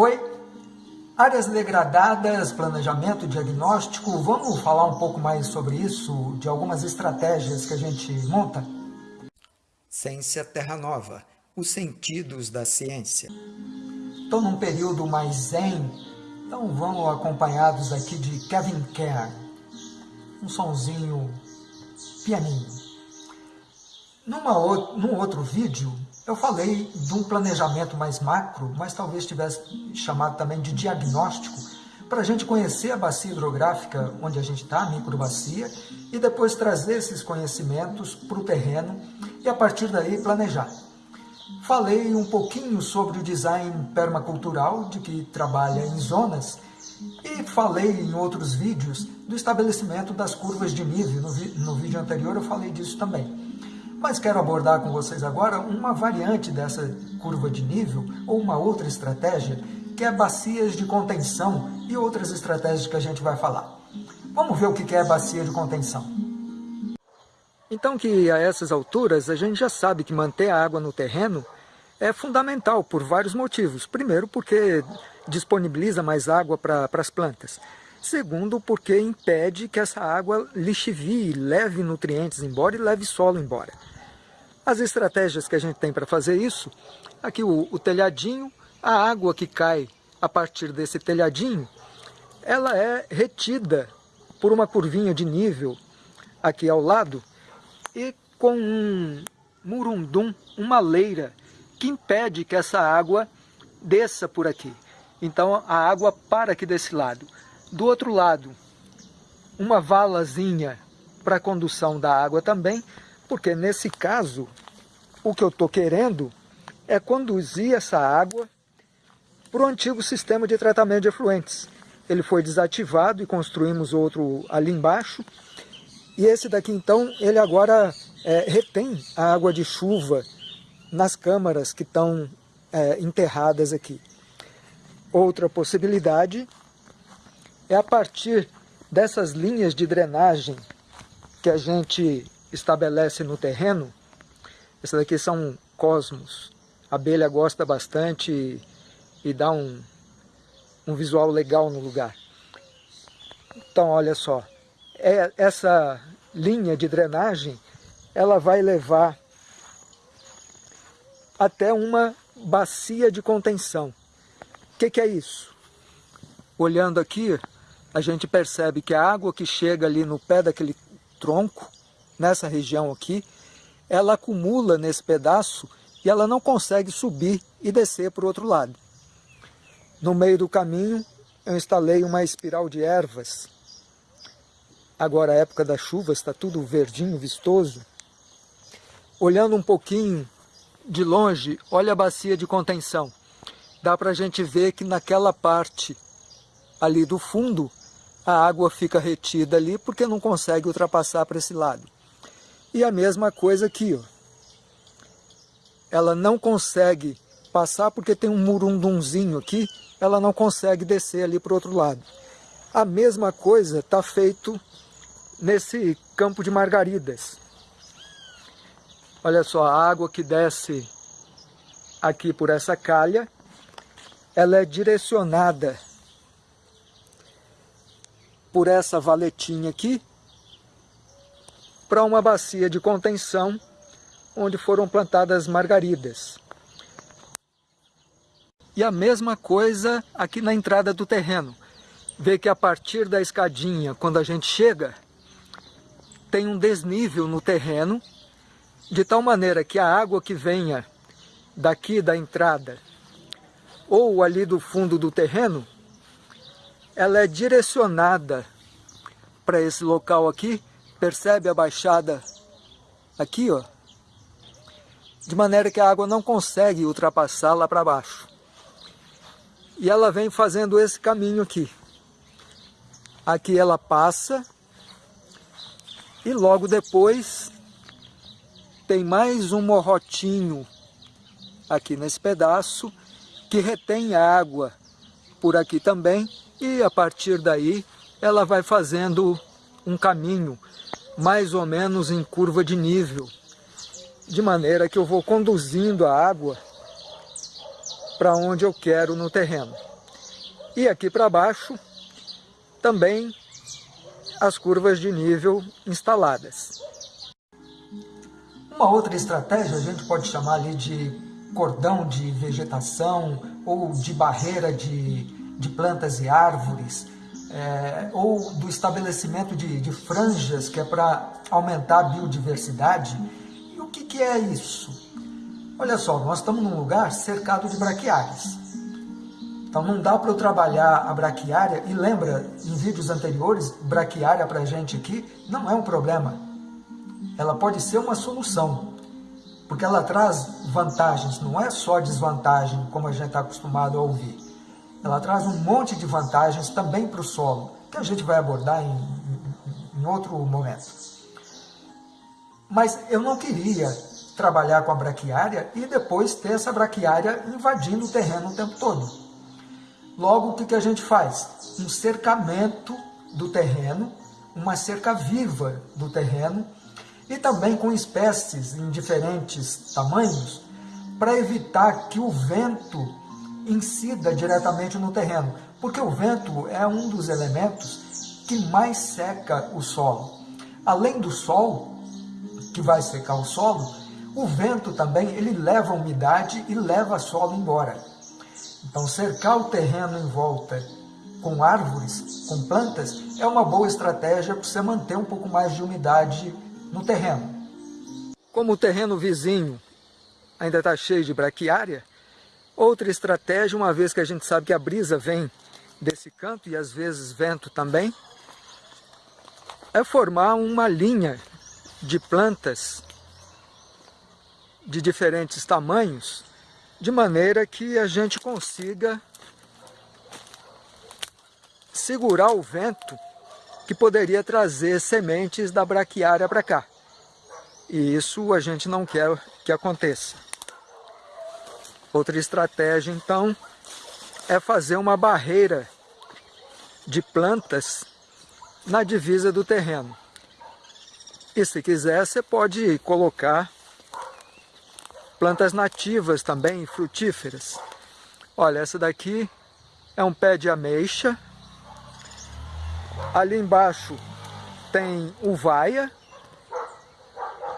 Oi, áreas degradadas, planejamento, diagnóstico, vamos falar um pouco mais sobre isso, de algumas estratégias que a gente monta? Ciência Terra Nova, os sentidos da ciência. Estou num período mais zen, então vamos acompanhados aqui de Kevin Kerr, um sonzinho pianinho. Numa, num outro vídeo, eu falei de um planejamento mais macro, mas talvez tivesse chamado também de diagnóstico, para a gente conhecer a bacia hidrográfica onde a gente está, a microbacia, e depois trazer esses conhecimentos para o terreno e a partir daí planejar. Falei um pouquinho sobre o design permacultural, de que trabalha em zonas, e falei em outros vídeos do estabelecimento das curvas de nível. No, no vídeo anterior eu falei disso também. Mas quero abordar com vocês agora uma variante dessa curva de nível, ou uma outra estratégia, que é bacias de contenção e outras estratégias que a gente vai falar. Vamos ver o que é bacia de contenção. Então que a essas alturas a gente já sabe que manter a água no terreno é fundamental por vários motivos. Primeiro porque disponibiliza mais água para as plantas. Segundo, porque impede que essa água lixivie, leve nutrientes embora e leve solo embora. As estratégias que a gente tem para fazer isso, aqui o, o telhadinho, a água que cai a partir desse telhadinho, ela é retida por uma curvinha de nível aqui ao lado e com um murundum, uma leira, que impede que essa água desça por aqui. Então a água para aqui desse lado. Do outro lado, uma valazinha para condução da água também, porque nesse caso, o que eu estou querendo é conduzir essa água para o antigo sistema de tratamento de efluentes. Ele foi desativado e construímos outro ali embaixo. E esse daqui, então, ele agora é, retém a água de chuva nas câmaras que estão é, enterradas aqui. Outra possibilidade é a partir dessas linhas de drenagem que a gente estabelece no terreno, essas daqui são cosmos. A abelha gosta bastante e, dá um, um visual legal no lugar. Então, olha só, é, essa linha de drenagem, ela vai levar até uma bacia de contenção. O que, que é isso? Olhando aqui, a gente percebe que a água que chega ali no pé daquele tronco, nessa região aqui, ela acumula nesse pedaço e ela não consegue subir e descer para o outro lado. No meio do caminho, eu instalei uma espiral de ervas. Agora, a época da chuva, está tudo verdinho, vistoso. Olhando um pouquinho de longe, olha a bacia de contenção. Dá para a gente ver que naquela parte ali do fundo, a água fica retida ali porque não consegue ultrapassar para esse lado. E a mesma coisa aqui, ó. Ela não consegue passar porque tem um murundunzinho aqui, ela não consegue descer ali para o outro lado. A mesma coisa está feito nesse campo de margaridas. Olha só, a água que desce aqui por essa calha, ela é direcionada por essa valetinha aqui para uma bacia de contenção onde foram plantadas margaridas. E a mesma coisa aqui na entrada do terreno. Vê que a partir da escadinha, quando a gente chega, tem um desnível no terreno, de tal maneira que a água que venha daqui da entrada ou ali do fundo do terreno, ela é direcionada para esse local aqui Percebe a baixada aqui, ó? De maneira que a água não consegue ultrapassar lá para baixo. E ela vem fazendo esse caminho aqui. Aqui ela passa e logo depois tem mais um morrotinho aqui nesse pedaço que retém água por aqui também e a partir daí ela vai fazendo um caminho mais ou menos em curva de nível, de maneira que eu vou conduzindo a água para onde eu quero no terreno. E aqui para baixo, também as curvas de nível instaladas. Uma outra estratégia a gente pode chamar ali de cordão de vegetação ou de barreira de, de plantas e árvores, é, ou do estabelecimento de, de franjas, que é para aumentar a biodiversidade. E o que, que é isso? Olha só, nós estamos num lugar cercado de braquiárias. Então não dá para eu trabalhar a braquiária, e lembra, em vídeos anteriores, braquiária para a gente aqui não é um problema ela pode ser uma solução, porque ela traz vantagens, não é só desvantagem, como a gente está acostumado a ouvir. Ela traz um monte de vantagens também para o solo, que a gente vai abordar em, em, outro momento. Mas eu não queria trabalhar com a braquiária e depois ter essa braquiária invadindo o terreno o tempo todo. Logo, o que, que a gente faz? Um cercamento do terreno, uma cerca viva do terreno, e também com espécies em diferentes tamanhos, para evitar que o vento incida diretamente no terreno, porque o vento é um dos elementos que mais seca o solo. Além do sol, que vai secar o solo, o vento também ele leva a umidade e leva o solo embora. Então cercar o terreno em volta com árvores, com plantas, é uma boa estratégia para você manter um pouco mais de umidade no terreno. Como o terreno vizinho ainda está cheio de braquiária, outra estratégia, uma vez que a gente sabe que a brisa vem desse canto e às vezes vento também, é formar uma linha de plantas de diferentes tamanhos, de maneira que a gente consiga segurar o vento que poderia trazer sementes da braquiária para cá. E isso a gente não quer que aconteça. Outra estratégia, então, é fazer uma barreira de plantas na divisa do terreno. E se quiser, você pode colocar plantas nativas também, frutíferas. Olha, essa daqui é um pé de ameixa, Ali embaixo tem uvaia,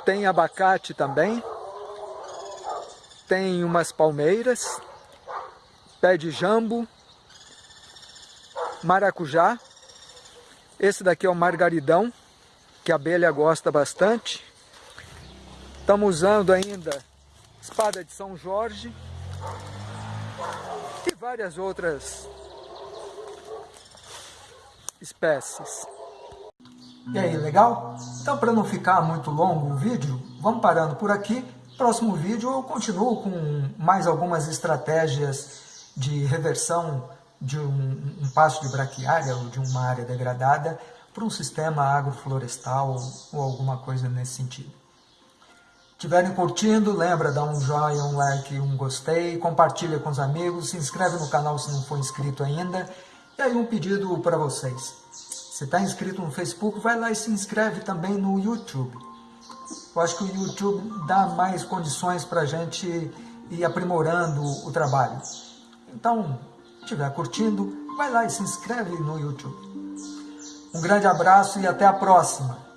tem abacate também, tem umas palmeiras, pé de jambo, maracujá. Esse daqui é o margaridão, que a abelha gosta bastante. Estamos usando ainda espada de São Jorge e várias outras espécies. E aí, legal? Então, para não ficar muito longo o vídeo, vamos parando por aqui. Próximo vídeo eu continuo com mais algumas estratégias de reversão de um, um passo de braquiária ou de uma área degradada para um sistema agroflorestal ou alguma coisa nesse sentido. Estiverem curtindo, lembra, dá um joinha, um like, um gostei, compartilha com os amigos, se inscreve no canal se não for inscrito ainda e aí um pedido para vocês. Você está inscrito no Facebook, vai lá e se inscreve também no YouTube. Eu acho que o YouTube dá mais condições para a gente ir aprimorando o trabalho. Então, se estiver curtindo, vai lá e se inscreve no YouTube. Um grande abraço e até a próxima!